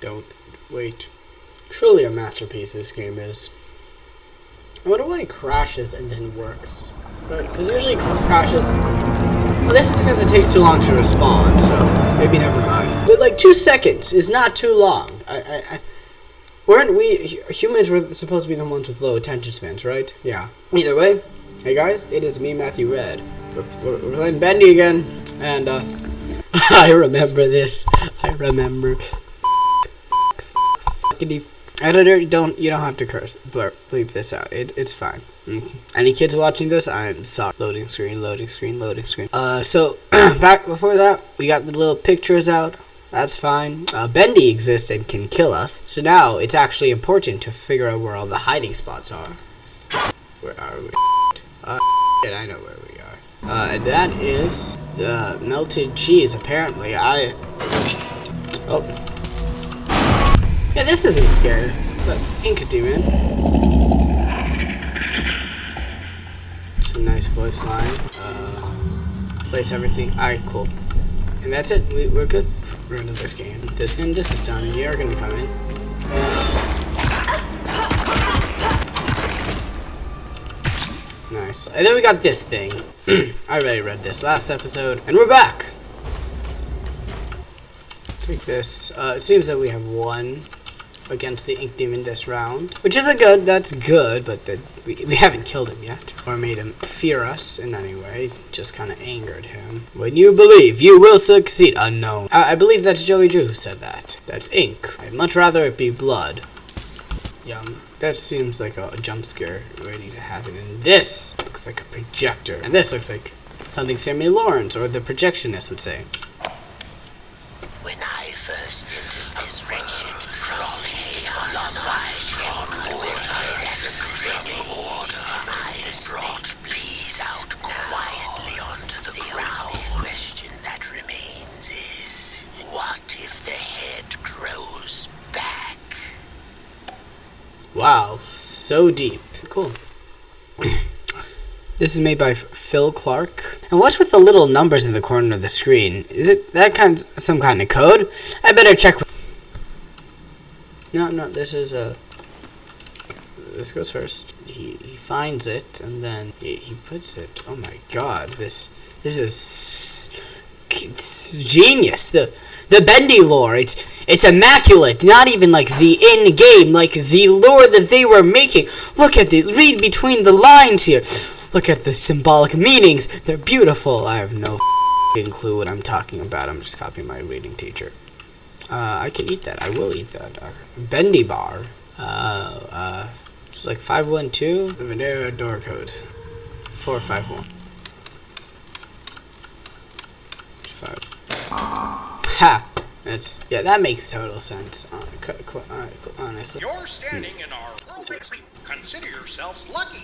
Don't wait. Truly a masterpiece this game is. I wonder why it crashes and then works. Because usually crashes... Well, this is because it takes too long to respond, so maybe never mind. But like two seconds is not too long. I, I, I weren't we humans were supposed to be the ones with low attention spans, right? Yeah. Either way, hey guys, it is me, Matthew Red. We're, we're playing Bendy again, and uh, I remember this. I remember. Editor, don't you don't have to curse. Blur, bleep this out. It, it's fine. Mm. Any kids watching this? I'm sorry. Loading screen, loading screen, loading screen. Uh, so back before that, we got the little pictures out. That's fine. Uh, Bendy exists and can kill us. So now it's actually important to figure out where all the hiding spots are. Where are we? Uh, I know where. Uh, that is the melted cheese. Apparently, I. Oh. Yeah, this isn't scary, but Ink Demon. Some nice voice line. Uh, place everything. Alright, cool. And that's it. We, we're good for the end of this game. This and this is done. You're gonna come in. Nice. And then we got this thing. I already read this last episode. And we're back! Take this. Uh, it seems that we have one against the Ink Demon this round. Which isn't good, that's good, but the, we, we haven't killed him yet. Or made him fear us in any way. Just kind of angered him. When you believe, you will succeed. Unknown. I, I believe that's Joey Drew who said that. That's ink. I'd much rather it be blood. Yum. That seems like a, jump scare ready to happen. And this looks like a projector. And this looks like something Sammy Lawrence or the projectionist would say. So deep. Cool. this is made by Phil Clark. And what's with the little numbers in the corner of the screen? Is it that kind of, some kind of code? I better check. No, no, this is a. Uh, this goes first. He he finds it and then he, he puts it. Oh my God! This this is genius. The the bendy lore. It's it's immaculate. Not even like the in game, like the lore that they were making. Look at the read between the lines here. Look at the symbolic meanings. They're beautiful. I have no clue what I'm talking about. I'm just copying my reading teacher. Uh, I can eat that. I will eat that. Uh, bendy bar. Uh, uh, it's like 512. Venera door code. 451. Five. Ha! That's yeah, that makes total sense. Uh, honestly. You're standing in our Consider yourselves lucky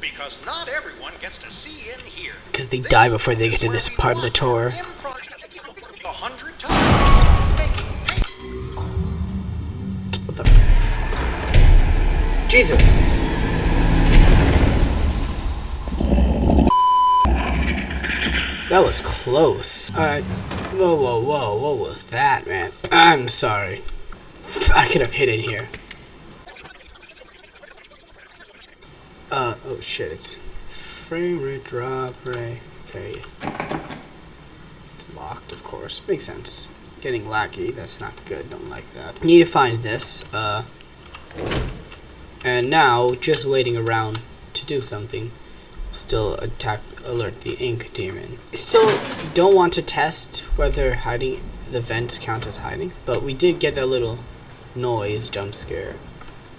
because not everyone gets to see in here. Because they die before they get to this part of the tour. What the? Jesus. That was close. Alright. Whoa, whoa, whoa, what was that, man? I'm sorry. I could have hit it here. Uh, oh shit, it's frame rate drop, right? Okay. It's locked, of course. Makes sense. Getting laggy, that's not good, don't like that. Need to find this, uh, and now, just waiting around to do something still attack alert the ink demon. Still don't want to test whether hiding the vents count as hiding, but we did get that little noise jump scare.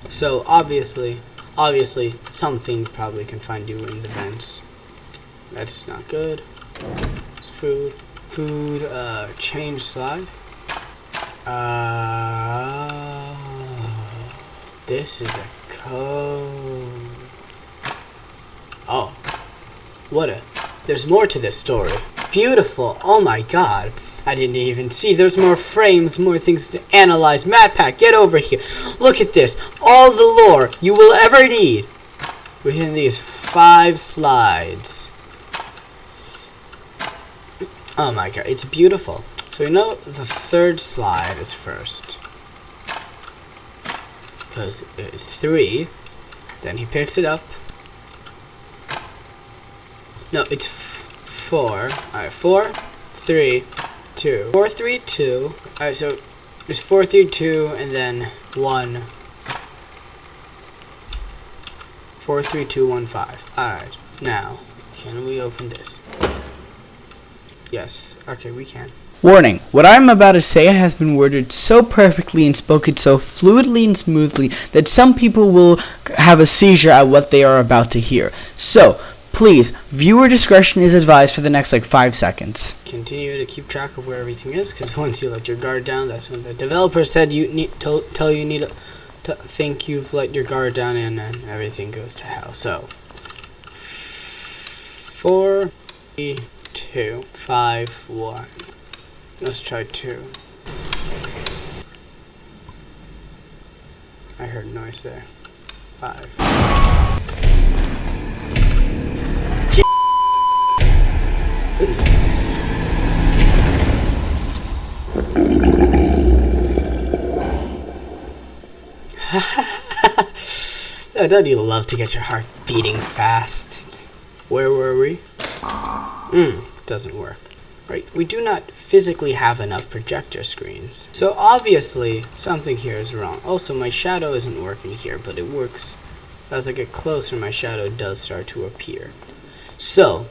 So obviously, obviously something probably can find you in the vents. That's not good. It's food. Food, uh, change slide. Uh, this is a code. What a... There's more to this story. Beautiful. Oh my god. I didn't even see. There's more frames, more things to analyze. MatPat, get over here. Look at this. All the lore you will ever need within these five slides. Oh my god, it's beautiful. So you know the third slide is first. Because it's three. Then he picks it up. No, it's four. Alright, four, three, two. Four, three, two. Alright, so there's four, three, two, and then one. Four, three, two, one, five. Alright, now, can we open this? Yes. Okay, we can. Warning, what I'm about to say has been worded so perfectly and spoken so fluidly and smoothly that some people will have a seizure at what they are about to hear. So, please, viewer discretion is advised for the next like 5 seconds. Continue to keep track of where everything is, because once you let your guard down, that's when the developer said you need to tell you need to think you've let your guard down and then everything goes to hell. So, four, three, two, five, one. Let's try two. I heard noise there. Five. oh, don't you love to get your heart beating fast? Where were we? Hmm, it doesn't work. Right, we do not physically have enough projector screens. So obviously, something here is wrong. Also, my shadow isn't working here, but it works. As I get closer, my shadow does start to appear. So,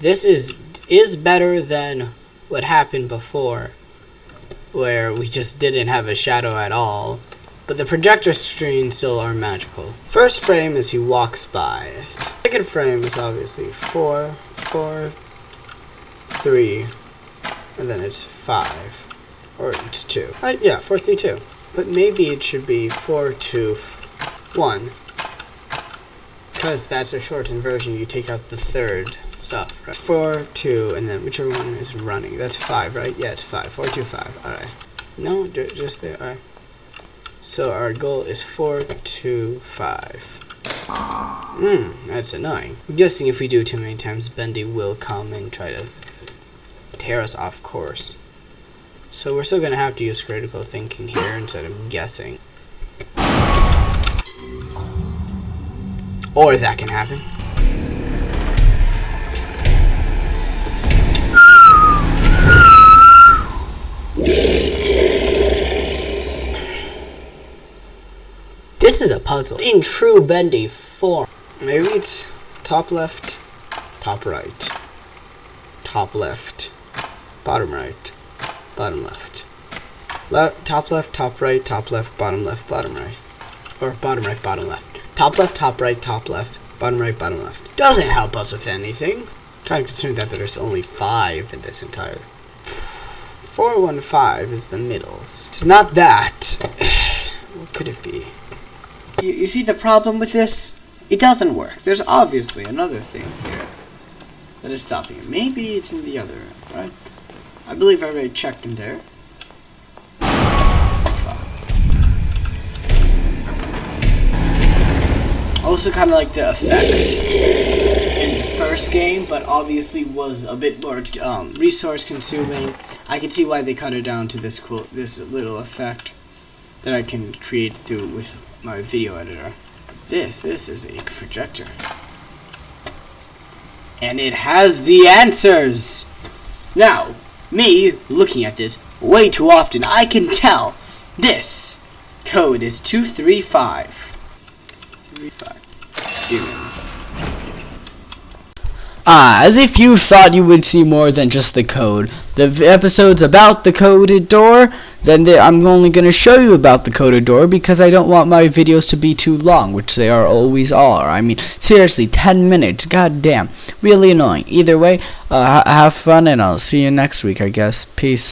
this is is better than what happened before, where we just didn't have a shadow at all. But the projector screens still are magical. First frame is he walks by. Second frame is obviously four, four, three, and then it's five, or it's two. Right? Yeah, four, three, two. But maybe it should be four, two, one, because that's a shortened version. You take out the third stuff. Right? Four, two, and then whichever one is running. That's five, right? Yeah, it's five. Four, two, five. All right. No, just there. All right. So our goal is four four, two, five. Hmm, that's annoying. I'm guessing if we do too many times, Bendy will come and try to tear us off course. So we're still going to have to use critical thinking here instead of guessing. Or that can happen. This is a puzzle in true bendy form. Maybe it's top left, top right, top left, bottom right, bottom left. Le top left, top right, top left, bottom left, bottom right. Or bottom right, bottom left. Top left, top right, top left, bottom right, bottom left. Doesn't help us with anything. Kind of concerned that there's only five in this entire. 415 is the middles. It's not that. what could it be? You, you see the problem with this? It doesn't work. There's obviously another thing here that is stopping it. Maybe it's in the other end, right? I believe I already checked in there. Also kind of like the effect in the first game, but obviously was a bit more um, resource consuming. I can see why they cut it down to this cool, this little effect that I can create through with my video editor. But this, this is a projector. And it has the answers! Now, me looking at this way too often, I can tell this code is 235. 35. Ah, as if you thought you would see more than just the code. The episodes about the coded door, then I'm only going to show you about the coded door because I don't want my videos to be too long, which they are always are. I mean, seriously, 10 minutes, god damn. Really annoying. Either way, uh, have fun and I'll see you next week, I guess. Peace.